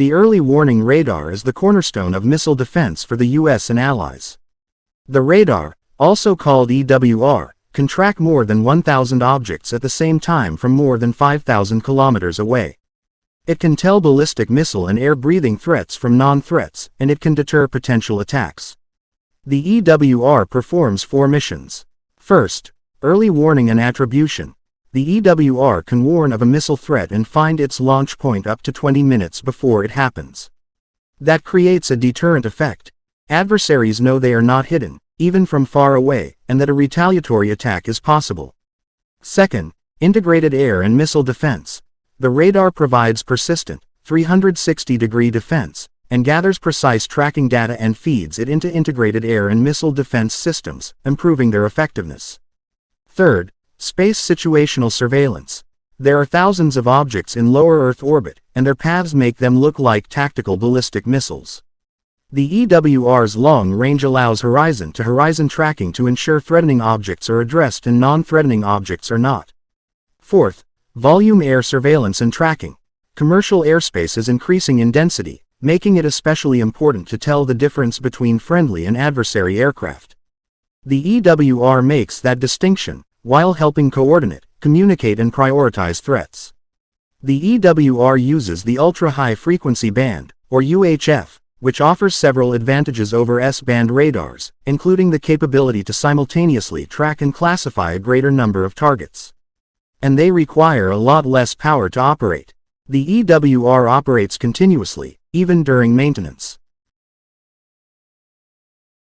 The early warning radar is the cornerstone of missile defense for the US and allies. The radar, also called EWR, can track more than 1,000 objects at the same time from more than 5,000 kilometers away. It can tell ballistic missile and air-breathing threats from non-threats, and it can deter potential attacks. The EWR performs four missions. First, early warning and attribution. The EWR can warn of a missile threat and find its launch point up to 20 minutes before it happens. That creates a deterrent effect. Adversaries know they are not hidden, even from far away, and that a retaliatory attack is possible. Second, integrated air and missile defense. The radar provides persistent, 360-degree defense, and gathers precise tracking data and feeds it into integrated air and missile defense systems, improving their effectiveness. Third, Space situational surveillance. There are thousands of objects in lower Earth orbit, and their paths make them look like tactical ballistic missiles. The EWR's long range allows horizon-to-horizon -horizon tracking to ensure threatening objects are addressed and non-threatening objects are not. Fourth, volume air surveillance and tracking. Commercial airspace is increasing in density, making it especially important to tell the difference between friendly and adversary aircraft. The EWR makes that distinction, while helping coordinate, communicate and prioritize threats. The EWR uses the ultra-high frequency band, or UHF, which offers several advantages over S-band radars, including the capability to simultaneously track and classify a greater number of targets. And they require a lot less power to operate. The EWR operates continuously, even during maintenance.